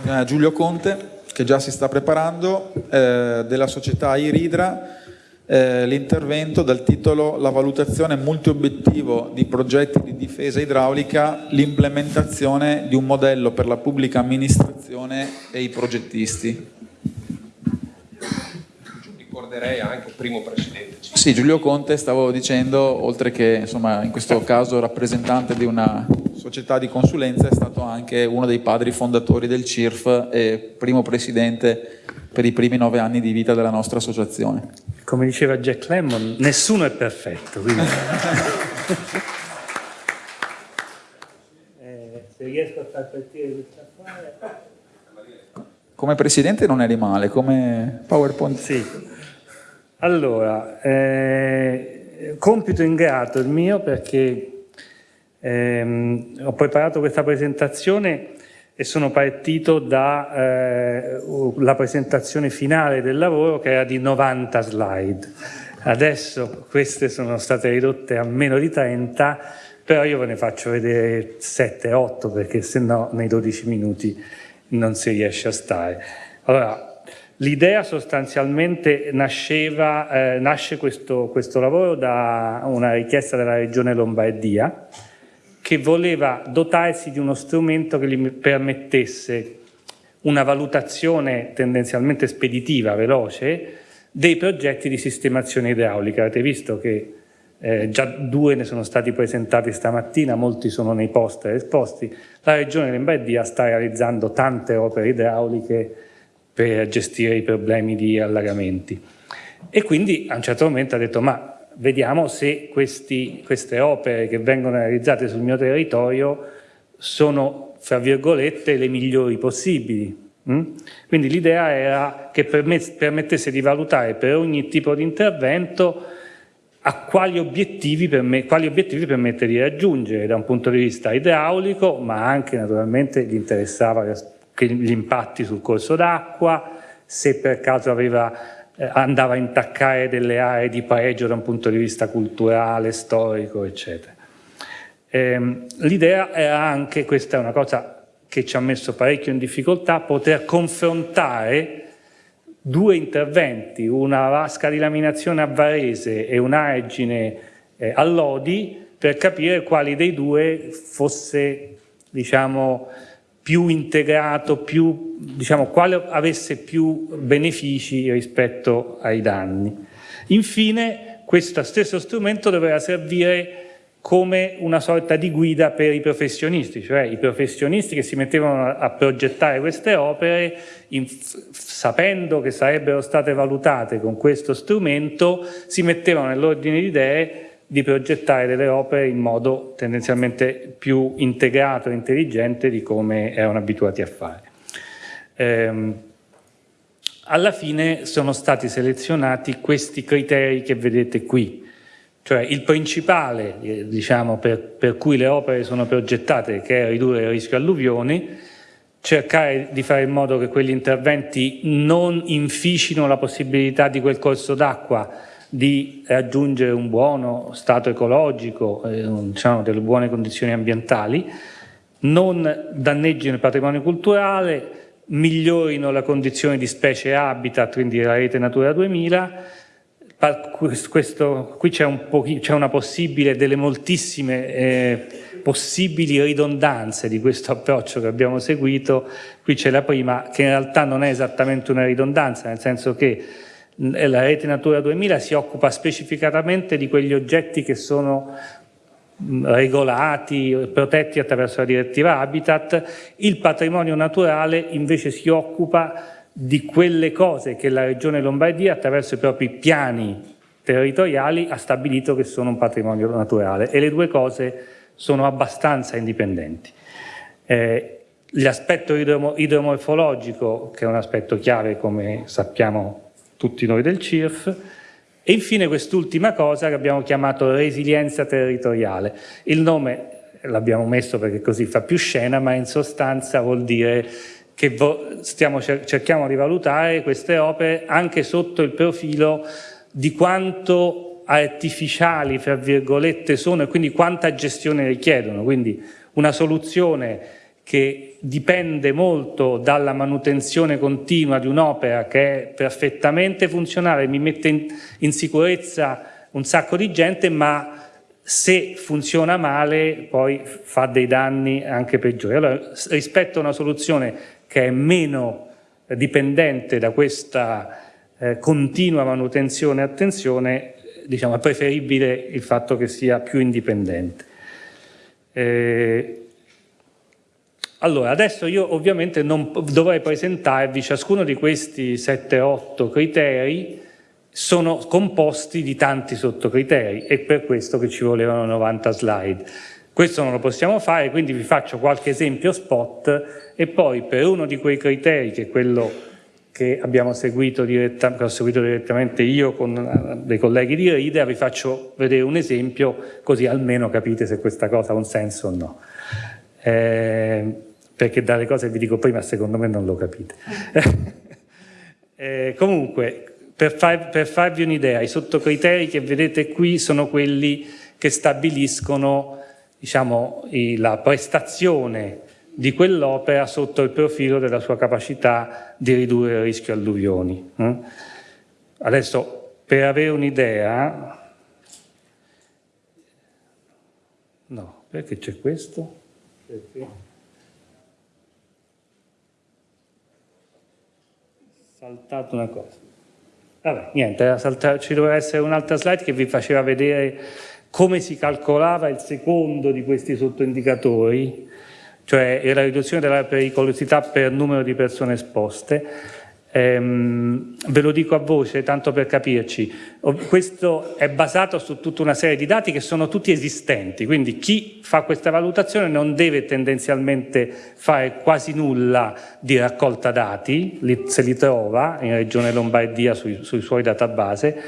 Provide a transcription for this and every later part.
con eh, Giulio Conte, che già si sta preparando, eh, della società Iridra, eh, l'intervento dal titolo La valutazione multiobiettivo di progetti di difesa idraulica, l'implementazione di un modello per la pubblica amministrazione e i progettisti. Ricorderei anche il primo presidente. Sì, Giulio Conte, stavo dicendo, oltre che insomma, in questo caso rappresentante di una società di consulenza, è stato anche uno dei padri fondatori del CIRF e primo presidente per i primi nove anni di vita della nostra associazione. Come diceva Jack Lemmon, nessuno è perfetto. Quindi... eh, se riesco a far partire questa file... Come presidente non eri male, come PowerPoint... Sì. Allora, eh, compito ingrato il mio perché ehm, ho preparato questa presentazione e sono partito dalla eh, presentazione finale del lavoro che era di 90 slide. Adesso queste sono state ridotte a meno di 30, però io ve ne faccio vedere 7-8 perché se no nei 12 minuti non si riesce a stare. Allora, l'idea sostanzialmente nasceva, eh, nasce questo, questo lavoro da una richiesta della Regione Lombardia, che voleva dotarsi di uno strumento che gli permettesse una valutazione tendenzialmente speditiva, veloce, dei progetti di sistemazione idraulica. Avete visto che eh, già due ne sono stati presentati stamattina, molti sono nei poster esposti. La Regione Lombardia sta realizzando tante opere idrauliche per gestire i problemi di allagamenti. E quindi a un certo momento ha detto ma vediamo se questi, queste opere che vengono realizzate sul mio territorio sono, fra virgolette, le migliori possibili. Mm? Quindi l'idea era che permettesse di valutare per ogni tipo di intervento a quali obiettivi, quali obiettivi permette di raggiungere da un punto di vista idraulico, ma anche naturalmente gli interessava gli impatti sul corso d'acqua, se per caso aveva andava a intaccare delle aree di pareggio da un punto di vista culturale, storico, eccetera. Eh, L'idea era anche, questa è una cosa che ci ha messo parecchio in difficoltà, poter confrontare due interventi, una vasca di laminazione a Varese e un'argine eh, a Lodi, per capire quali dei due fosse, diciamo, più integrato, più, diciamo, quale avesse più benefici rispetto ai danni. Infine, questo stesso strumento doveva servire come una sorta di guida per i professionisti, cioè i professionisti che si mettevano a progettare queste opere in, sapendo che sarebbero state valutate con questo strumento, si mettevano nell'ordine di idee di progettare delle opere in modo tendenzialmente più integrato e intelligente di come erano abituati a fare. Ehm, alla fine sono stati selezionati questi criteri che vedete qui, cioè il principale eh, diciamo, per, per cui le opere sono progettate, che è ridurre il rischio alluvioni, cercare di fare in modo che quegli interventi non inficino la possibilità di quel corso d'acqua di raggiungere un buono stato ecologico, eh, diciamo, delle buone condizioni ambientali, non danneggino il patrimonio culturale, migliorino la condizione di specie habitat, quindi la rete Natura 2000, questo, qui c'è un una possibile, delle moltissime eh, possibili ridondanze di questo approccio che abbiamo seguito, qui c'è la prima che in realtà non è esattamente una ridondanza, nel senso che la rete Natura 2000 si occupa specificatamente di quegli oggetti che sono regolati, protetti attraverso la direttiva Habitat, il patrimonio naturale invece si occupa di quelle cose che la Regione Lombardia attraverso i propri piani territoriali ha stabilito che sono un patrimonio naturale e le due cose sono abbastanza indipendenti. Eh, L'aspetto idromorfologico, che è un aspetto chiave come sappiamo tutti noi del CIRF, e infine quest'ultima cosa che abbiamo chiamato resilienza territoriale. Il nome l'abbiamo messo perché così fa più scena, ma in sostanza vuol dire che stiamo, cerchiamo di valutare queste opere anche sotto il profilo di quanto artificiali, fra virgolette, sono e quindi quanta gestione richiedono. Quindi una soluzione che dipende molto dalla manutenzione continua di un'opera che è perfettamente funzionale, mi mette in, in sicurezza un sacco di gente, ma se funziona male poi fa dei danni anche peggiori. Allora, rispetto a una soluzione che è meno dipendente da questa eh, continua manutenzione e attenzione, diciamo, è preferibile il fatto che sia più indipendente. Eh, allora, adesso io ovviamente non dovrei presentarvi ciascuno di questi 7-8 criteri sono composti di tanti sottocriteri e per questo che ci volevano 90 slide. Questo non lo possiamo fare, quindi vi faccio qualche esempio spot e poi per uno di quei criteri, che è quello che abbiamo seguito, che ho seguito direttamente io con eh, dei colleghi di RIDEA, vi faccio vedere un esempio così almeno capite se questa cosa ha un senso o no. Eh, perché dalle cose che vi dico prima secondo me non lo capite. eh, comunque, per, far, per farvi un'idea, i sottocriteri che vedete qui sono quelli che stabiliscono diciamo, la prestazione di quell'opera sotto il profilo della sua capacità di ridurre il rischio alluvioni. Mm? Adesso, per avere un'idea... No, perché c'è questo? Perché? Saltato una cosa. Vabbè, niente, ci doveva essere un'altra slide che vi faceva vedere come si calcolava il secondo di questi sottoindicatori, cioè la riduzione della pericolosità per numero di persone esposte, Ehm, ve lo dico a voce, tanto per capirci, questo è basato su tutta una serie di dati che sono tutti esistenti, quindi chi fa questa valutazione non deve tendenzialmente fare quasi nulla di raccolta dati, se li trova in Regione Lombardia sui, sui suoi database,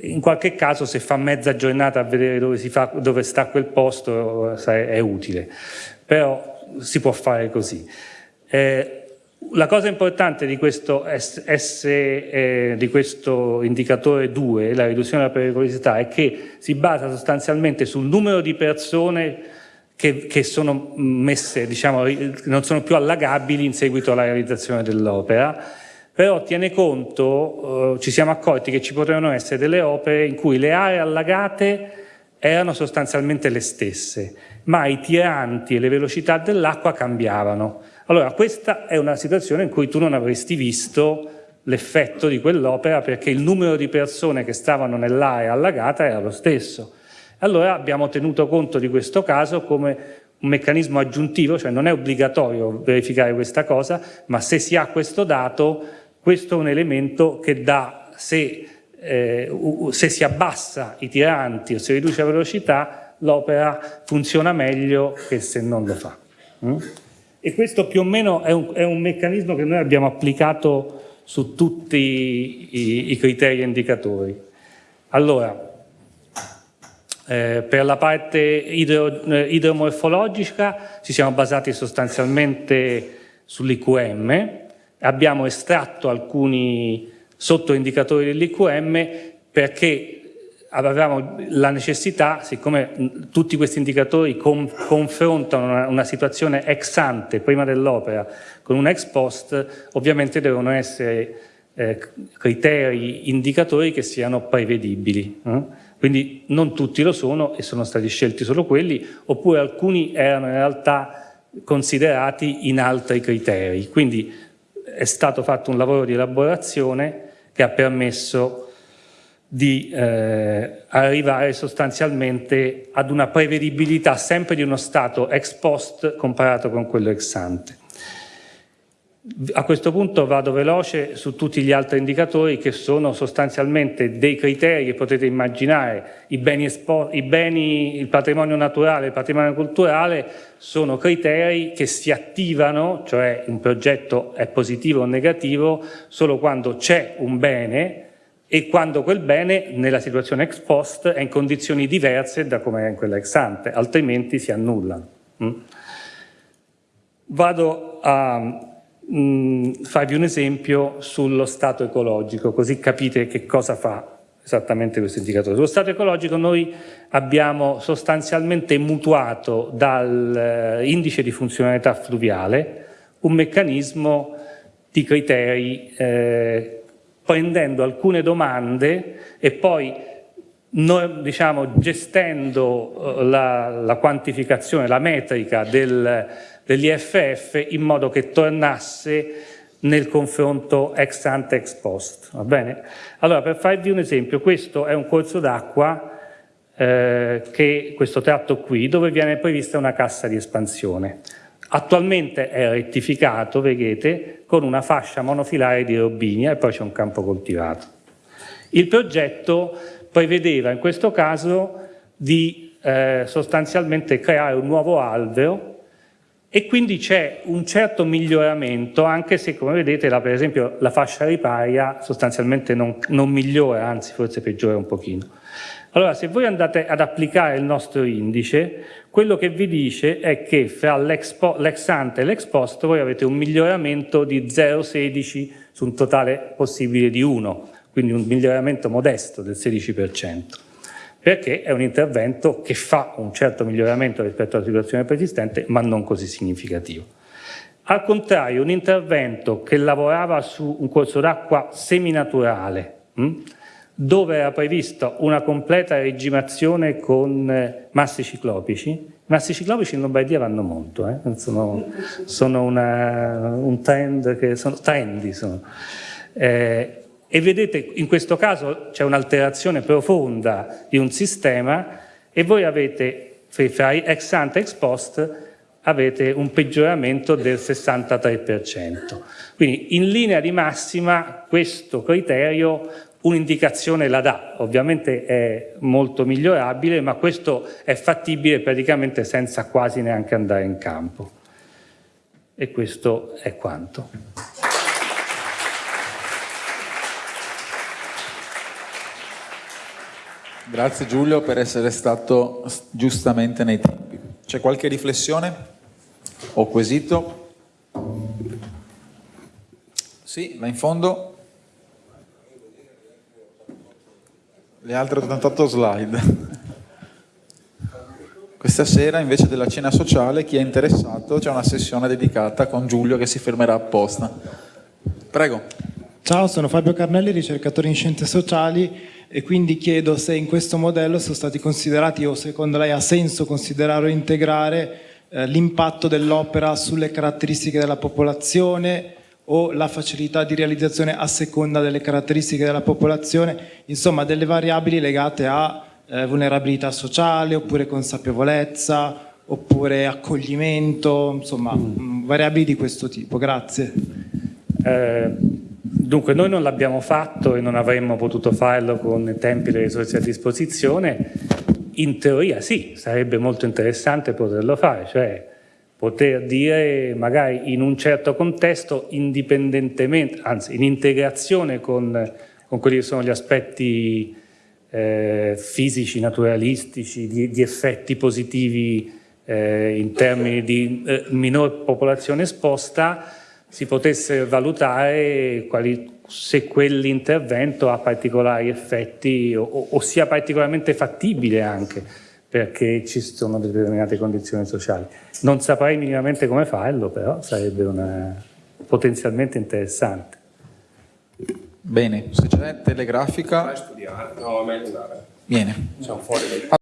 in qualche caso se fa mezza giornata a vedere dove, fa, dove sta quel posto è utile, però si può fare così. Eh, la cosa importante di questo, S, eh, di questo indicatore 2, la riduzione della pericolosità, è che si basa sostanzialmente sul numero di persone che, che sono messe, diciamo, non sono più allagabili in seguito alla realizzazione dell'opera, però tiene conto, eh, ci siamo accorti che ci potevano essere delle opere in cui le aree allagate erano sostanzialmente le stesse, ma i tiranti e le velocità dell'acqua cambiavano. Allora, questa è una situazione in cui tu non avresti visto l'effetto di quell'opera perché il numero di persone che stavano nell'area allagata era lo stesso. Allora abbiamo tenuto conto di questo caso come un meccanismo aggiuntivo, cioè non è obbligatorio verificare questa cosa, ma se si ha questo dato, questo è un elemento che dà, se, eh, se si abbassa i tiranti o si riduce la velocità, l'opera funziona meglio che se non lo fa. Mm? E questo più o meno è un, è un meccanismo che noi abbiamo applicato su tutti i, i criteri e indicatori. Allora, eh, per la parte idro, eh, idromorfologica ci siamo basati sostanzialmente sull'IQM, abbiamo estratto alcuni sottoindicatori dell'IQM perché avevamo la necessità, siccome tutti questi indicatori con, confrontano una, situazione ex ante, prima dell'opera, con una ex post, ovviamente devono essere eh, criteri, indicatori che siano prevedibili. Eh? Quindi non tutti lo sono e sono stati scelti solo quelli, oppure alcuni erano in realtà considerati in altri criteri. Quindi è stato fatto un lavoro di elaborazione che ha permesso di eh, arrivare sostanzialmente ad una prevedibilità sempre di uno stato ex post comparato con quello ex ante. A questo punto vado veloce su tutti gli altri indicatori che sono sostanzialmente dei criteri che potete immaginare, i beni, i beni, il patrimonio naturale, il patrimonio culturale sono criteri che si attivano, cioè un progetto è positivo o negativo, solo quando c'è un bene e quando quel bene nella situazione ex post è in condizioni diverse da come è in quella ex ante, altrimenti si annullano. Mm? Vado a mm, farvi un esempio sullo stato ecologico, così capite che cosa fa esattamente questo indicatore. Sullo stato ecologico noi abbiamo sostanzialmente mutuato dall'indice eh, di funzionalità fluviale un meccanismo di criteri eh, prendendo alcune domande e poi noi, diciamo, gestendo eh, la, la, quantificazione, la metrica del, degli FF in modo che tornasse nel confronto ex ante ex post. Va bene? Allora, per farvi un esempio, questo è un corso d'acqua, eh, questo tratto qui, dove viene prevista una cassa di espansione. Attualmente è rettificato, vedete, con una fascia monofilare di robinia e poi c'è un campo coltivato. Il progetto prevedeva in questo caso di eh, sostanzialmente creare un nuovo albero e quindi c'è un certo miglioramento, anche se come vedete la, per esempio la fascia riparia sostanzialmente non, non migliora, anzi forse peggiora un pochino. Allora se voi andate ad applicare il nostro indice, quello che vi dice è che fra l'ex ante e l'ex post voi avete un miglioramento di 0,16 su un totale possibile di 1, quindi un miglioramento modesto del 16% perché è un intervento che fa un certo miglioramento rispetto alla situazione preesistente, ma non così significativo. Al contrario, un intervento che lavorava su un corso d'acqua seminaturale, hm, dove era prevista una completa regimazione con eh, massi ciclopici, massi ciclopici in Lombardia vanno molto, eh? sono, sono una, un trend che sono trendy. Sono. Eh, e vedete in questo caso c'è un'alterazione profonda di un sistema e voi avete fra ex ante e ex post avete un peggioramento del 63%. Quindi in linea di massima questo criterio un'indicazione la dà, ovviamente è molto migliorabile, ma questo è fattibile praticamente senza quasi neanche andare in campo. E questo è quanto. Grazie Giulio per essere stato giustamente nei tempi. C'è qualche riflessione o quesito? Sì, là in fondo. Le altre 88 slide. Questa sera invece della cena sociale chi è interessato c'è una sessione dedicata con Giulio che si fermerà apposta. Prego. Ciao, sono Fabio Carnelli, ricercatore in scienze sociali e quindi chiedo se in questo modello sono stati considerati o secondo lei ha senso considerare o integrare eh, l'impatto dell'opera sulle caratteristiche della popolazione o la facilità di realizzazione a seconda delle caratteristiche della popolazione, insomma delle variabili legate a eh, vulnerabilità sociale oppure consapevolezza oppure accoglimento, insomma mm. variabili di questo tipo. Grazie. Eh, Dunque noi non l'abbiamo fatto e non avremmo potuto farlo con i tempi e le risorse a disposizione, in teoria sì, sarebbe molto interessante poterlo fare, cioè poter dire magari in un certo contesto indipendentemente, anzi in integrazione con, con quelli che sono gli aspetti eh, fisici, naturalistici, di, di effetti positivi eh, in termini di eh, minor popolazione esposta, si potesse valutare quali, se quell'intervento ha particolari effetti o, o, sia particolarmente fattibile anche perché ci sono determinate condizioni sociali. Non saprei minimamente come farlo, però sarebbe una, potenzialmente interessante. Bene, se c'è telegrafica... Vai a studiare, no, meglio andare. Viene. Siamo fuori dai...